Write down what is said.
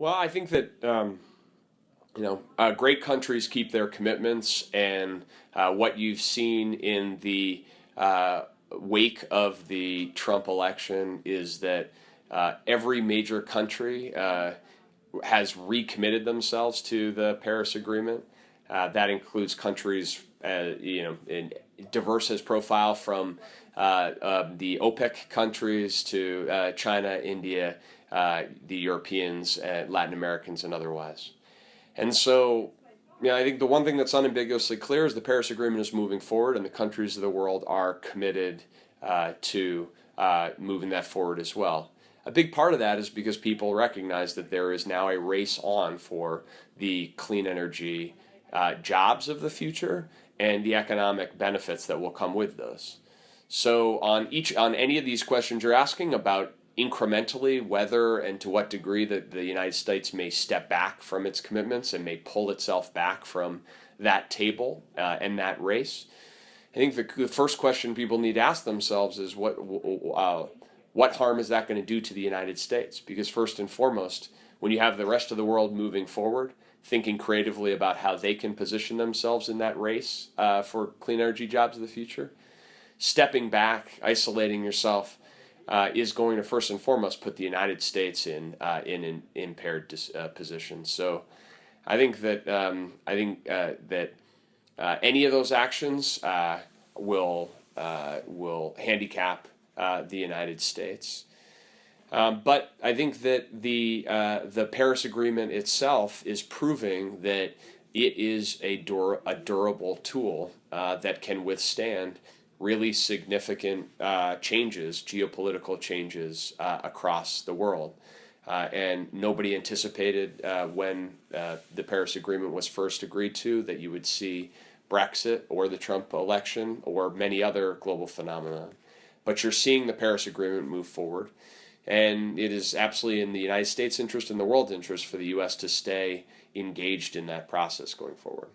Well, I think that um, you know uh, great countries keep their commitments, and uh, what you've seen in the uh, wake of the Trump election is that uh, every major country uh, has recommitted themselves to the Paris Agreement. Uh, that includes countries, you know, in diverse as profile from the OPEC countries to China, India uh, the Europeans, Latin Americans, and otherwise. And so, yeah, I think the one thing that's unambiguously clear is the Paris Agreement is moving forward, and the countries of the world are committed uh, to uh, moving that forward as well. A big part of that is because people recognize that there is now a race on for the clean energy uh, jobs of the future and the economic benefits that will come with those. So on each on any of these questions you're asking about incrementally whether and to what degree that the United States may step back from its commitments and may pull itself back from that table uh, and that race. I think the, the, first question people need to ask themselves is what uh, what harm is that going to do to the United States? Because first and foremost, when you have the rest of the world moving forward, thinking creatively about how they can position themselves in that race uh, for clean energy jobs of the future, stepping back, isolating yourself uh, is going to first and foremost put the United States in uh, in an impaired dis, uh, position. So, I think that um, I think uh, that uh, any of those actions uh, will will handicap the United States. Um, but I think that the the Paris Agreement itself is proving that it is a dur- a durable tool that can withstand really significant uh, changes, geopolitical changes uh, across the world. Uh, and nobody anticipated uh, when uh, the Paris Agreement was first agreed to that you would see Brexit or the Trump election or many other global phenomena. But you're seeing the Paris Agreement move forward. And it is absolutely in the United States' interest and the world's interest for the U.S. to stay engaged in that process going forward.